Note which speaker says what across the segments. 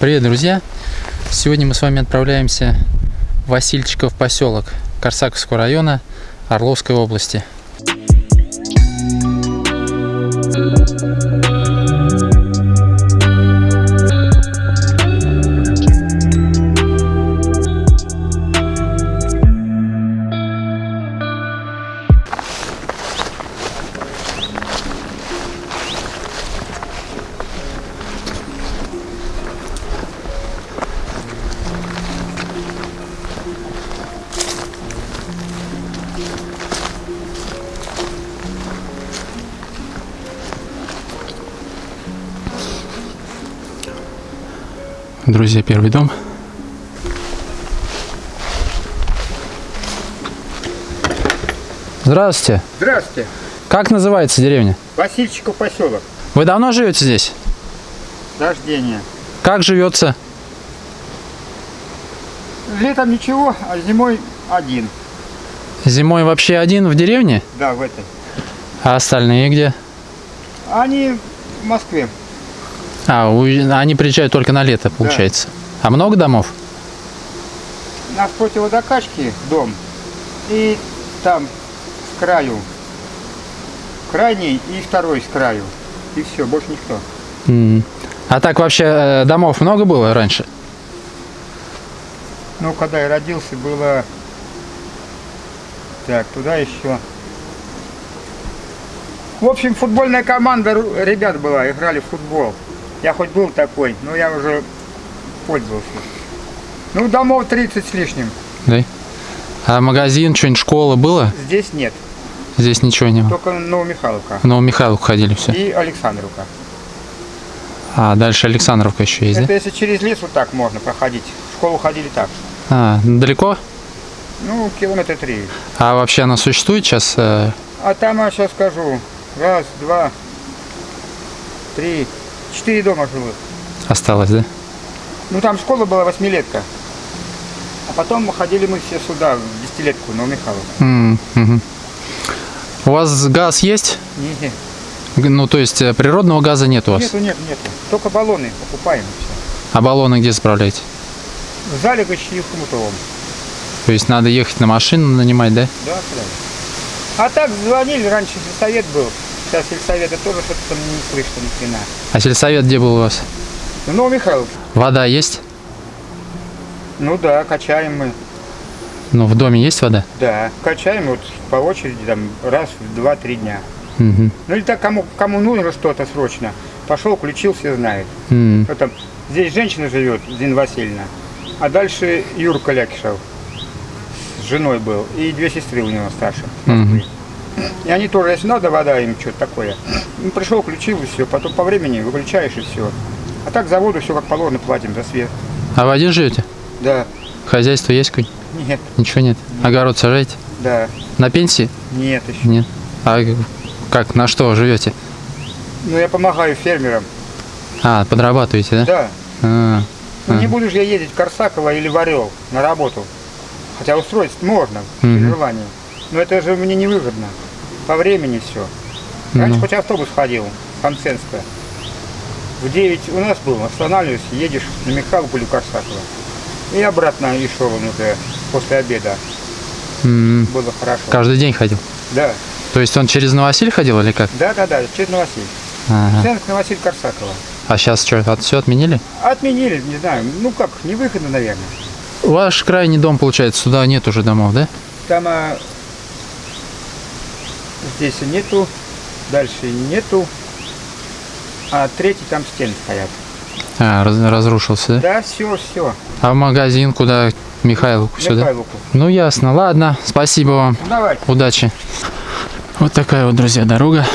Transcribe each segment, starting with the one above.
Speaker 1: Привет, друзья! Сегодня мы с вами отправляемся в Васильчиков поселок Корсаковского района Орловской области. Друзья, первый дом. Здравствуйте.
Speaker 2: Здравствуйте.
Speaker 1: Как называется деревня?
Speaker 2: Васильчиков поселок.
Speaker 1: Вы давно живете здесь?
Speaker 2: Рождение.
Speaker 1: Как живется?
Speaker 2: Летом ничего, а зимой один.
Speaker 1: Зимой вообще один в деревне?
Speaker 2: Да, в этой.
Speaker 1: А остальные где?
Speaker 2: Они в Москве.
Speaker 1: А, уезж- они приезжают только на лето, получается. А много домов?
Speaker 2: У нас противодокачки дом. И там с краю. Крайний и второй с краю. И все, больше никто.
Speaker 1: А так вообще э, домов много было раньше?
Speaker 2: Ну, когда я родился, было... Так, туда еще... В общем, футбольная команда ребят была, играли в футбол. Я хоть был такой, но я уже пользовался. Ну, домов 30 с лишним.
Speaker 1: Да. А магазин, что-нибудь, школа было?
Speaker 2: Здесь нет,
Speaker 1: Здесь ничего не было.
Speaker 2: только Новомихайловка
Speaker 1: Новомихайловку ходили все.
Speaker 2: и Александровка.
Speaker 1: А, дальше Александровка еще есть,
Speaker 2: Это
Speaker 1: да?
Speaker 2: если через лес вот так можно проходить. В школу ходили так.
Speaker 1: А, далеко?
Speaker 2: Ну, километра три.
Speaker 1: А вообще она существует сейчас? э,
Speaker 2: А там я сейчас скажу. Раз, два, три, четыре дома живут.
Speaker 1: осталось, да?
Speaker 2: Ну там школа была восьмилетка. А потом ходили мы все сюда, в десятилетку, на Михайловку.
Speaker 1: М, мгм. У вас газ есть?
Speaker 2: Не,
Speaker 1: Г- Ну, то есть э, природного газа нет у вас?
Speaker 2: нету, нету, нету. Только баллоны покупаем. и всё.
Speaker 1: А баллоны где заправляете?
Speaker 2: В Залегоще и Хмутовом.
Speaker 1: То есть надо ехать на машину нанимать, да?
Speaker 2: Да, куда? А так звонили, раньше сельсовет был. Сейчас сельсовета тоже что-то там не слышно ни хрена.
Speaker 1: А сельсовет где был у вас?
Speaker 2: Ну, Новомихайловка.
Speaker 1: Вода есть?
Speaker 2: Ну да, качаем мы.
Speaker 1: Ну, в доме есть вода?
Speaker 2: Да, качаем вот по очереди там раз в два-три дня.
Speaker 1: Мгм.
Speaker 2: Ну или так кому, кому нужно что-то срочно. Пошел, включил, все знает.
Speaker 1: М,
Speaker 2: Вот там, здесь женщина живет, Зина Васильевна, а дальше Юрка Лякишев с женой был, и две сестры у него старше.
Speaker 1: Мгм.
Speaker 2: И они тоже, если надо, вода им что-то такое. Ну, пришел, включил и все, потом по времени выключаешь и все. А так за воду все как положено платим, за свет.
Speaker 1: А вы один живете?
Speaker 2: Да,
Speaker 1: Хозяйство есть какое
Speaker 2: нет,
Speaker 1: Ничего нет? Огород сажаете?
Speaker 2: да,
Speaker 1: На пенсии?
Speaker 2: нет еще.
Speaker 1: Нет. А как, на что живете?
Speaker 2: Ну я помогаю фермерам,
Speaker 1: А, подрабатываете, да?
Speaker 2: да.
Speaker 1: А,
Speaker 2: Ну не
Speaker 1: Ага.
Speaker 2: буду же я ездить в Корсаково или в Орел на работу. Хотя устроить можно, при
Speaker 1: Мгм.
Speaker 2: желании. Но это же мне невыгодно. По времени все. Раньше
Speaker 1: Ну.
Speaker 2: хоть автобус ходил, Хамсенская. В 9 у нас был, останавливаешься, едешь на Михайловку или. И обратно и шел он уже после обеда.
Speaker 1: м,
Speaker 2: Было хорошо.
Speaker 1: каждый день ходил?
Speaker 2: Да,
Speaker 1: То есть он через Новосиль ходил или как?
Speaker 2: да, да, да, через Новосиль.
Speaker 1: Ага.
Speaker 2: Центр Новосиль Корсакова.
Speaker 1: А сейчас что, от, все отменили?
Speaker 2: Отменили, не знаю, ну как, невыгодно, наверное.
Speaker 1: Ваш крайний дом, получается, сюда нет уже домов, да?
Speaker 2: Там а, здесь нету, дальше нету, а третий там стены стоят.
Speaker 1: А, раз- разрушился, да?
Speaker 2: Да, все, все.
Speaker 1: А в магазин куда? Михайловку сюда?
Speaker 2: Михайловку.
Speaker 1: Ну ясно, ладно, спасибо вам,
Speaker 2: Давай.
Speaker 1: удачи. Вот такая вот, друзья, дорога.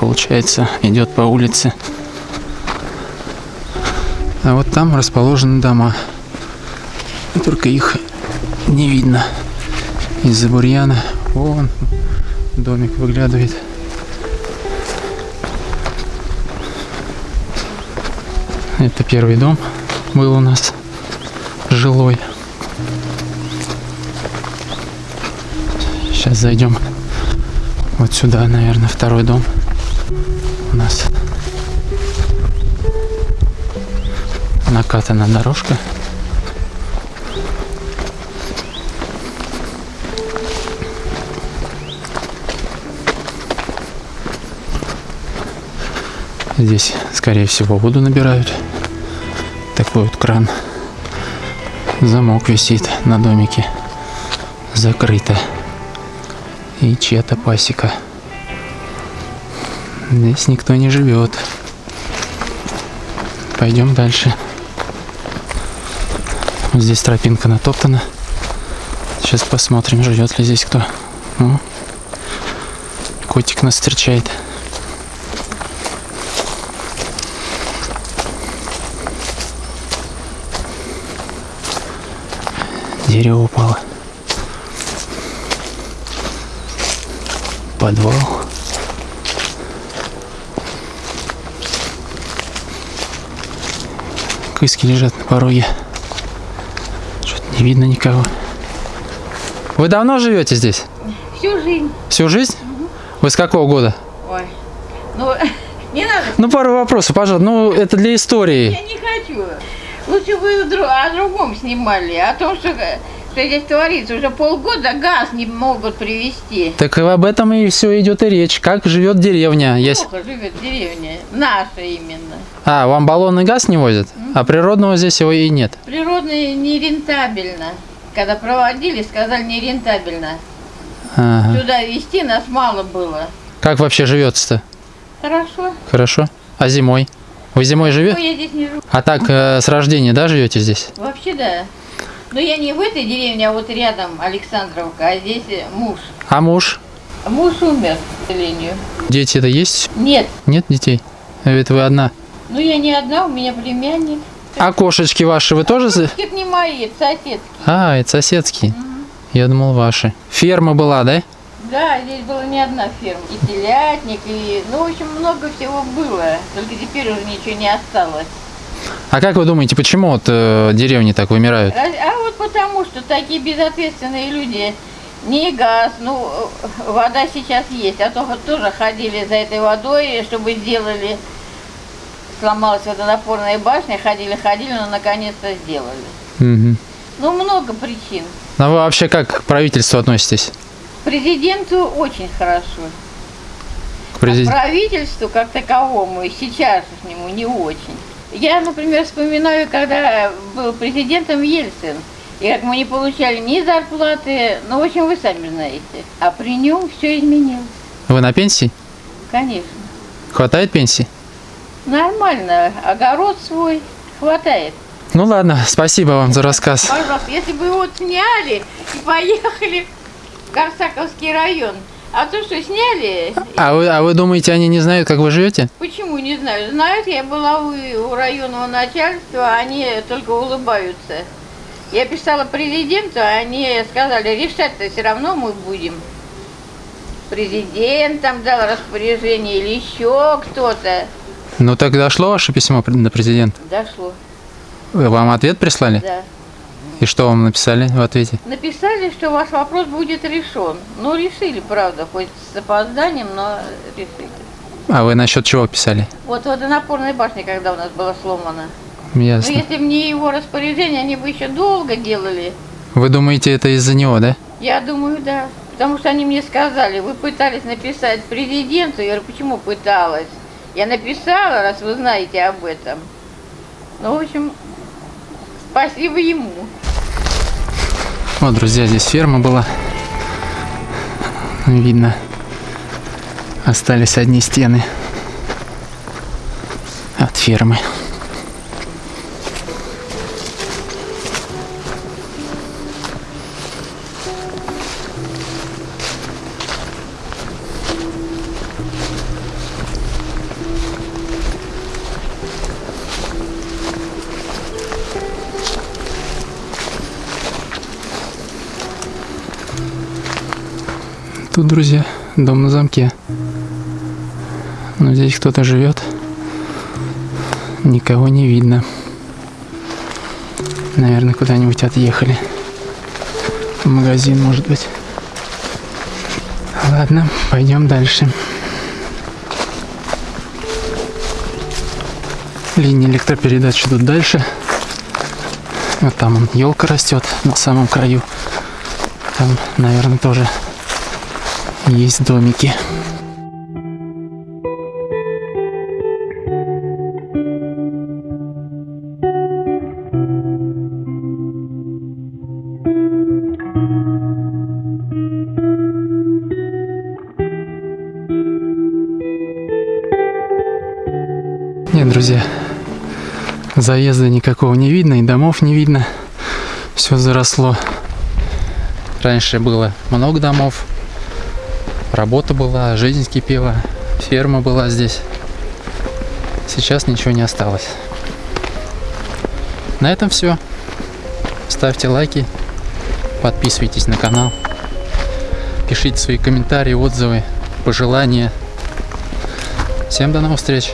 Speaker 1: Получается, идет по улице. А вот там расположены дома. Только их не видно из-за бурьяна. Вон домик выглядывает. Это первый дом был у нас жилой. Сейчас зайдем вот сюда, наверное, второй дом у нас. накатана дорожка. Здесь, скорее всего, воду набирают. Такой вот кран. Замок висит на домике. Закрыто. И чья-то пасека. Здесь никто не живет. Пойдем дальше. Здесь тропинка натоптана. Сейчас посмотрим, живет ли здесь кто. О, котик нас встречает. Дерево упало. Подвал. Кыски лежат на пороге. Что-то не видно никого. Вы давно живете здесь?
Speaker 3: Всю жизнь.
Speaker 1: Всю жизнь? Вы с какого года?
Speaker 3: Ой. Ну, не надо.
Speaker 1: Ну, пару вопросов, пожалуйста. Ну, это для истории.
Speaker 3: Я не хочу. Лучше бы о другом снимали. О том, что, что здесь творится. Уже полгода газ не могут привезти.
Speaker 1: Так и об этом и все идет и речь. Как живет деревня?
Speaker 3: Плохо живет деревня. Наша именно.
Speaker 1: А, вам баллонный газ не возят? А природного здесь его и нет.
Speaker 3: Природный нерентабельно. Когда проводили, сказали нерентабельно.
Speaker 1: Ага.
Speaker 3: Сюда везти нас мало было.
Speaker 1: Как вообще живется-то?
Speaker 3: Хорошо.
Speaker 1: Хорошо. А зимой? Вы зимой
Speaker 3: Ну,
Speaker 1: живете?
Speaker 3: я здесь не живу.
Speaker 1: А так э, с рождения, да, живете здесь?
Speaker 3: Вообще да. Но я не в этой деревне, а вот рядом Александровка, а здесь э, муж.
Speaker 1: А муж?
Speaker 3: Муж умер, к сожалению.
Speaker 1: Дети-то есть?
Speaker 3: Нет,
Speaker 1: Нет детей? Это вы одна.
Speaker 3: ну я не одна, у меня племянник.
Speaker 1: А кошечки ваши вы тоже? за-
Speaker 3: Это не мои, это соседские.
Speaker 1: А, это соседские. Я думал ваши. Ферма была, да?
Speaker 3: Да, здесь была не одна ферма. И телятник, и... Ну, в общем, много всего было. Только теперь уже ничего не осталось.
Speaker 1: А как вы думаете, почему вот э, деревни так вымирают?
Speaker 3: Раз- А вот потому, что такие безответственные люди, не газ, ну, вода сейчас есть, а то вот тоже ходили за этой водой, чтобы сделали, сломалась водонапорная башня, ходили, ходили, но наконец-то сделали.
Speaker 1: Мгм.
Speaker 3: Ну, много причин.
Speaker 1: А вы вообще как к правительству относитесь?
Speaker 3: Президенту очень хорошо.
Speaker 1: К
Speaker 3: А
Speaker 1: президенту?
Speaker 3: правительству как таковому и сейчас к нему не очень. Я, например, вспоминаю, когда был президентом Ельцин, и как мы не получали ни зарплаты, ну, в общем, вы сами знаете. А при нем все изменилось,
Speaker 1: Вы на пенсии?
Speaker 3: конечно.
Speaker 1: Хватает пенсии?
Speaker 3: Нормально, огород свой хватает.
Speaker 1: Ну ладно, спасибо вам за рассказ.
Speaker 3: Пожалуйста, если бы его сняли и поехали Корсаковский район, а то, что сняли,
Speaker 1: А вы, а вы думаете, они не знают, как вы живете?
Speaker 3: Почему не знаю? Знают, я была у, у районного начальства, они только улыбаются. Я писала президенту, а они сказали, решать-то все равно мы будем. Президент там дал распоряжение или еще кто-то.
Speaker 1: Ну так дошло ваше письмо на президента?
Speaker 3: Дошло,
Speaker 1: Вам ответ прислали?
Speaker 3: да.
Speaker 1: И что вам написали в ответе?
Speaker 3: Написали, что ваш вопрос будет решен. Ну, решили, правда, хоть с опозданием, но решили.
Speaker 1: А вы насчет чего писали?
Speaker 3: Вот водонапорная башня, когда у нас была сломана. Ну,
Speaker 1: Ясно.
Speaker 3: если бы не его распоряжение, они бы еще долго делали.
Speaker 1: Вы думаете, это из-за него, да?
Speaker 3: Я думаю, да. Потому что они мне сказали, вы пытались написать президенту. Я говорю, почему пыталась? Я написала, раз вы знаете об этом. Ну, в общем, спасибо ему.
Speaker 1: Вот, друзья, здесь ферма была. Видно. Остались одни стены от фермы. Друзья, дом на замке. Но здесь кто-то живет. Никого не видно. Наверное, куда-нибудь отъехали. В магазин, может быть. Ладно, пойдем дальше. Линии электропередач идут дальше. Вот там он, елка растет на самом краю. Там, наверное, тоже есть домики. Нет, друзья, заезда никакого не видно, и домов не видно. Все заросло. Раньше было много домов, работа была, жизнь кипела, ферма была здесь. Сейчас ничего не осталось. На этом все. Ставьте лайки, подписывайтесь на канал, пишите свои комментарии, отзывы, пожелания. Всем до новых встреч!